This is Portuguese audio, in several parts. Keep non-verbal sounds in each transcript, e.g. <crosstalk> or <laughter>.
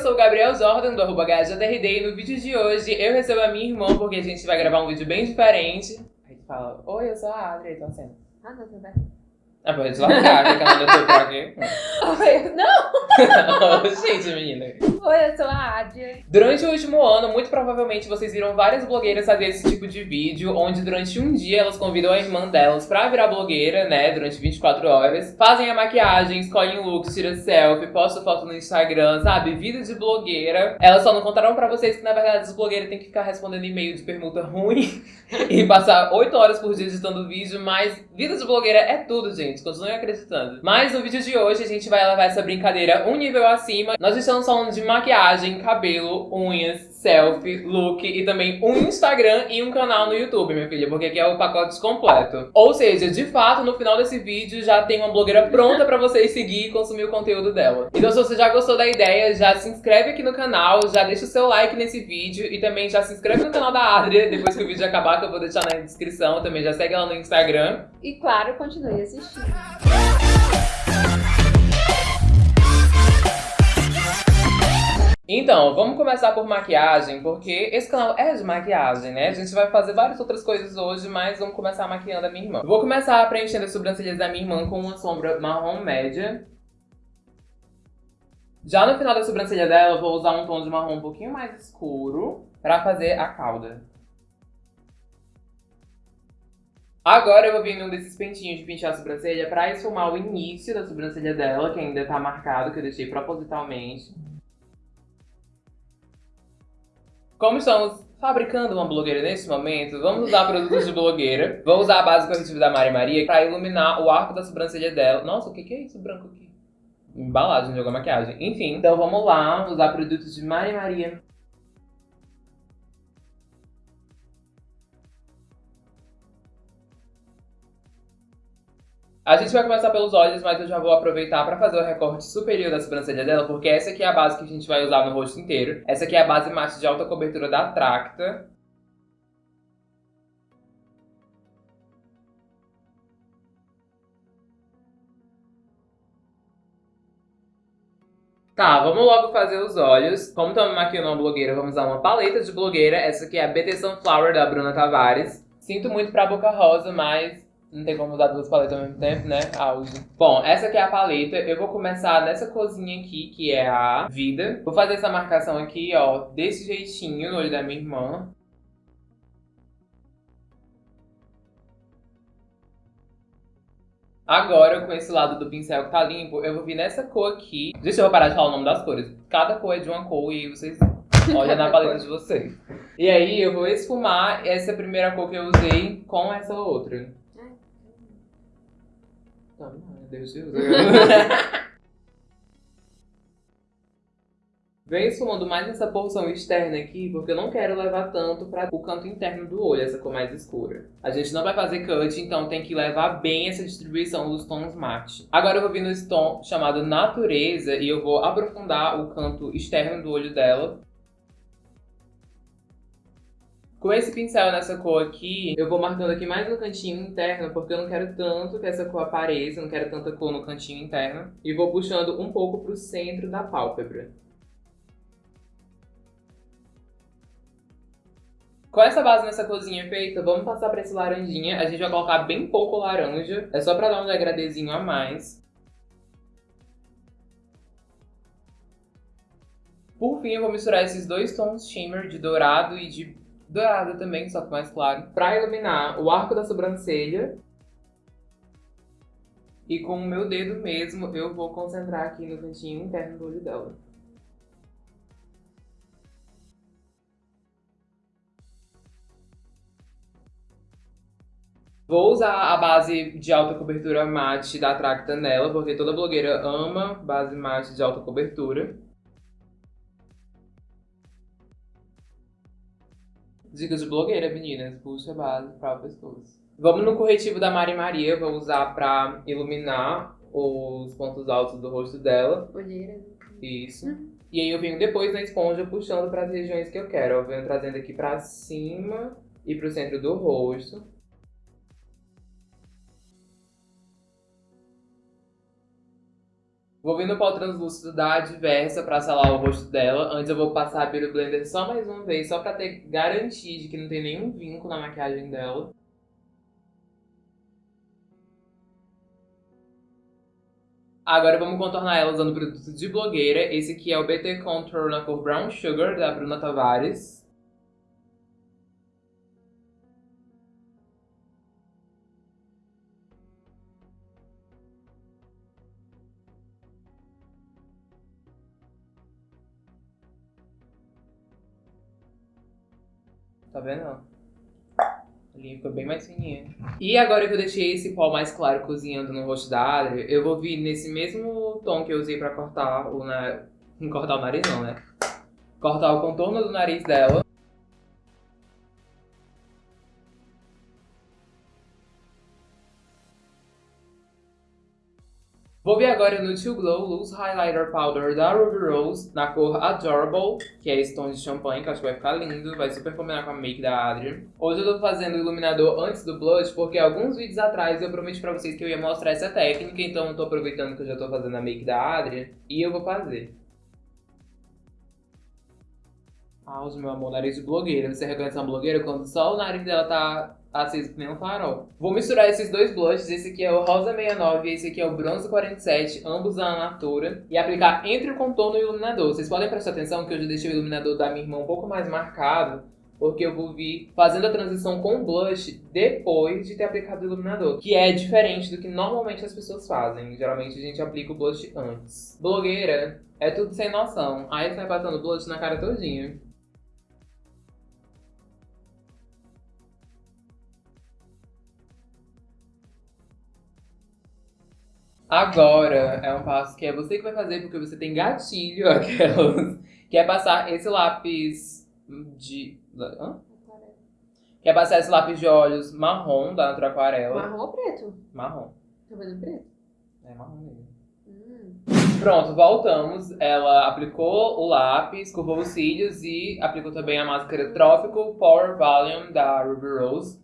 sou o Gabriel Jordan, do arroba HJRD, e no vídeo de hoje eu recebo a minha irmã, porque a gente vai gravar um vídeo bem diferente. Aí tu fala, oi, eu sou a Adri, então assim. Ah, não, tudo bem. Ah, pode deslargar, que ela tô por aqui. Oi, não! gente, menina. Oi, eu sou a Adia. Durante o último ano, muito provavelmente vocês viram várias blogueiras fazer esse tipo de vídeo, onde durante um dia elas convidam a irmã delas pra virar blogueira, né, durante 24 horas, fazem a maquiagem, escolhem looks, tiram selfie, postam foto no Instagram, sabe? Vida de blogueira. Elas só não contaram pra vocês que, na verdade, as blogueiras têm que ficar respondendo e-mail de permuta ruim <laughs> e passar 8 horas por dia editando vídeo, mas vida de blogueira é tudo, gente. Continuem acreditando. Mas no vídeo de hoje a gente vai levar essa brincadeira um nível acima. Nós estamos falando de maquiagem, cabelo, unhas, selfie, look e também um Instagram e um canal no YouTube, minha filha, porque aqui é o pacote completo. Ou seja, de fato, no final desse vídeo já tem uma blogueira pronta pra vocês seguir e consumir o conteúdo dela. Então se você já gostou da ideia, já se inscreve aqui no canal, já deixa o seu like nesse vídeo e também já se inscreve no canal da Adria depois que o vídeo acabar, que eu vou deixar na descrição. Também já segue ela no Instagram. E claro, continue assistindo. Então, vamos começar por maquiagem, porque esse canal é de maquiagem, né? A gente vai fazer várias outras coisas hoje, mas vamos começar maquiando a minha irmã. Vou começar preenchendo as sobrancelhas da minha irmã com uma sombra marrom média. Já no final da sobrancelha dela, vou usar um tom de marrom um pouquinho mais escuro pra fazer a cauda. Agora eu vou vir num desses pentinhos de pintar a sobrancelha pra esfumar o início da sobrancelha dela, que ainda tá marcado, que eu deixei propositalmente. Como estamos fabricando uma blogueira nesse momento, vamos usar produtos de blogueira. Vou usar a base corretiva da Mari Maria pra iluminar o arco da sobrancelha dela. Nossa, o que, é isso branco aqui? Embalagem de alguma maquiagem. Enfim, então vamos lá usar produtos de Mari Maria. A gente vai começar pelos olhos, mas eu já vou aproveitar para fazer o recorte superior da sobrancelha dela, porque essa aqui é a base que a gente vai usar no rosto inteiro. Essa aqui é a base mate de alta cobertura da Tracta. Tá, vamos logo fazer os olhos. Como estamos maquiando uma blogueira, vamos usar uma paleta de blogueira. Essa aqui é a BT Sunflower da Bruna Tavares. Sinto muito pra boca rosa, mas não tem como usar duas paletas ao mesmo tempo, né? Auge. Bom, essa aqui é a paleta. Eu vou começar nessa cozinha aqui, que é a Vida. Vou fazer essa marcação aqui, ó, desse jeitinho no olho da minha irmã. Agora, com esse lado do pincel que tá limpo, eu vou vir nessa cor aqui. Deixa eu parar de falar o nome das cores. Cada cor é de uma cor e vocês <laughs> olham na paleta de vocês. E aí, eu vou esfumar essa primeira cor que eu usei com essa outra. Não, não, Deus Deus. <laughs> Vem esfumando mais essa porção externa aqui, porque eu não quero levar tanto para o canto interno do olho, essa cor mais escura. A gente não vai fazer cut, então tem que levar bem essa distribuição dos tons mate. Agora eu vou vir nesse tom chamado Natureza e eu vou aprofundar o canto externo do olho dela. Com esse pincel nessa cor aqui, eu vou marcando aqui mais no cantinho interno, porque eu não quero tanto que essa cor apareça, não quero tanta cor no cantinho interno. E vou puxando um pouco pro centro da pálpebra. Com essa base nessa corzinha feita, vamos passar pra esse laranjinha. A gente vai colocar bem pouco laranja, é só pra dar um degradezinho a mais. Por fim, eu vou misturar esses dois tons shimmer de dourado e de dourada também, só que mais claro, para iluminar o arco da sobrancelha. E com o meu dedo mesmo, eu vou concentrar aqui no cantinho interno do olho dela. Vou usar a base de alta cobertura mate da Tracta nela, porque toda blogueira ama base mate de alta cobertura. Dicas de blogueira, meninas. Puxa a base para o pescoço. Vamos no corretivo da Mari Maria. Vou usar para iluminar os pontos altos do rosto dela. Olheira. Isso. E aí eu venho depois na esponja puxando para as regiões que eu quero. Eu venho trazendo aqui para cima e para o centro do rosto. Vou vir no pó translúcido da Adversa pra selar o rosto dela. Antes eu vou passar pelo blender só mais uma vez, só pra ter garantia de que não tem nenhum vinco na maquiagem dela. Agora vamos contornar ela usando produto de blogueira. Esse aqui é o BT Contour na cor Brown Sugar, da Bruna Tavares. Tá vendo? A linha ficou bem mais fininha. E agora que eu deixei esse pó mais claro cozinhando no rosto da Adri, eu vou vir nesse mesmo tom que eu usei pra cortar o nariz. Cortar o nariz não, né? Cortar o contorno do nariz dela. Vou vir agora no Too Glow Loose Highlighter Powder da Ruby Rose, na cor Adorable, que é esse tom de champanhe, que acho que vai ficar lindo, vai super combinar com a make da Adri. Hoje eu tô fazendo o iluminador antes do blush, porque alguns vídeos atrás eu prometi pra vocês que eu ia mostrar essa técnica, então eu tô aproveitando que eu já tô fazendo a make da Adri, e eu vou fazer. Ah, meu amor, nariz de blogueira. Você reconhece uma blogueira quando só o nariz dela tá aceso que nem um farol. Vou misturar esses dois blushes, esse aqui é o Rosa 69 e esse aqui é o Bronze 47, ambos da Natura, e aplicar entre o contorno e o iluminador. Vocês podem prestar atenção que eu já deixei o iluminador da minha irmã um pouco mais marcado, porque eu vou vir fazendo a transição com blush depois de ter aplicado o iluminador, que é diferente do que normalmente as pessoas fazem. Geralmente a gente aplica o blush antes. Blogueira é tudo sem noção. Aí vai passando blush na cara todinha. Agora é um passo que é você que vai fazer porque você tem gatilho, <laughs> aquelas. Que é passar esse lápis de. Hã? Que é passar esse lápis de olhos marrom da Natura Aquarela. Marrom ou preto? Marrom. Tá vendo preto? É marrom mesmo. Hum. Pronto, voltamos. Ela aplicou o lápis, curvou os cílios e aplicou também a máscara Tropical Power Volume da Ruby Rose.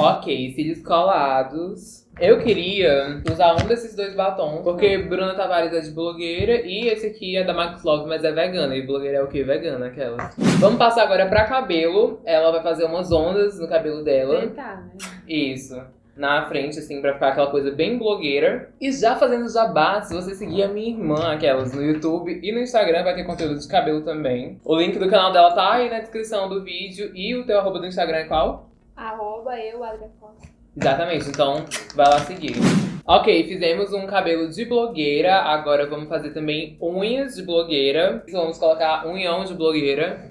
Ok, cílios colados. Eu queria usar um desses dois batons, porque Bruna Tavares é de blogueira e esse aqui é da Max Love, mas é vegana. E blogueira é o que? Vegana, aquelas. Vamos passar agora pra cabelo. Ela vai fazer umas ondas no cabelo dela. Tentar, né? Isso. Na frente, assim, pra ficar aquela coisa bem blogueira. E já fazendo jabá, se você seguir a minha irmã, aquelas, no YouTube e no Instagram, vai ter conteúdo de cabelo também. O link do canal dela tá aí na descrição do vídeo. E o teu arroba do Instagram é qual? Arroba eu, Adria Costa. Exatamente, então vai lá seguir. Ok, fizemos um cabelo de blogueira, agora vamos fazer também unhas de blogueira. Vamos colocar unhão de blogueira.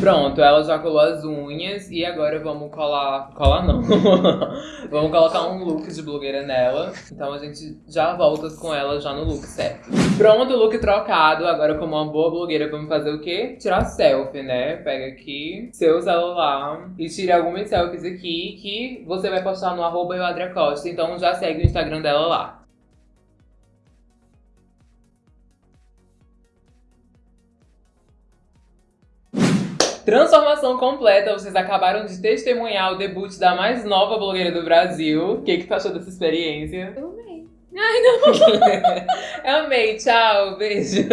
Pronto, ela já colou as unhas e agora vamos colar... Colar não. <laughs> vamos colocar um look de blogueira nela. Então a gente já volta com ela já no look certo. Pronto, look trocado. Agora como uma boa blogueira vamos fazer o quê? Tirar selfie, né? Pega aqui seu celular e tire algumas selfies aqui que você vai postar no arroba Costa. Então já segue o Instagram dela lá. Transformação completa, vocês acabaram de testemunhar o debut da mais nova blogueira do Brasil. O que, que tu achou dessa experiência? Eu amei. Ai, não. <laughs> Eu amei, tchau, beijo.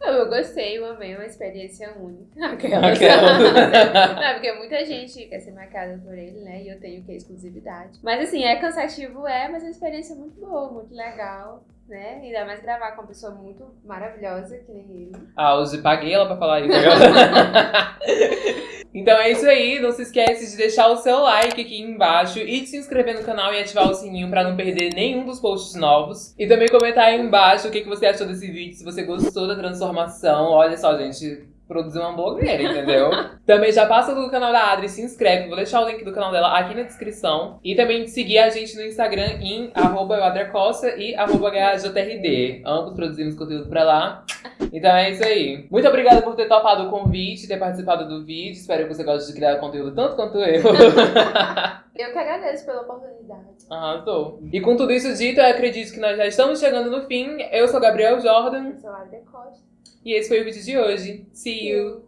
Não, eu gostei, eu amei, uma experiência única. Aquela. Aquela. <laughs> Não, porque muita gente quer ser marcada por ele, né? E eu tenho que exclusividade. Mas assim, é cansativo, é, mas é uma experiência muito boa, muito legal, né? Ainda mais gravar com uma pessoa muito maravilhosa que nem ele. Ah, hoje paguei ela pra falar isso. <laughs> Então é isso aí, não se esquece de deixar o seu like aqui embaixo e de se inscrever no canal e ativar o sininho pra não perder nenhum dos posts novos. E também comentar aí embaixo o que que você achou desse vídeo, se você gostou da transformação. Olha só, gente, produzir uma blogueira, entendeu? <laughs> também já passa do canal da Adri, se inscreve, vou deixar o link do canal dela aqui na descrição. E também seguir a gente no Instagram em arroba e arroba Ambos produzimos conteúdo pra lá. Então é isso aí. Muito obrigada por ter topado o convite, ter participado do vídeo. Espero que você goste de criar conteúdo tanto quanto eu. <laughs> Eu que agradeço pela oportunidade. Arrasou. E com tudo isso dito, eu acredito que nós já estamos chegando no fim. Eu sou Gabriel Jordan. Eu sou a Adria Costa. E esse foi o vídeo de hoje. See you!